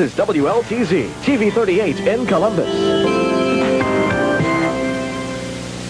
This is WLTZ, TV 38 in Columbus.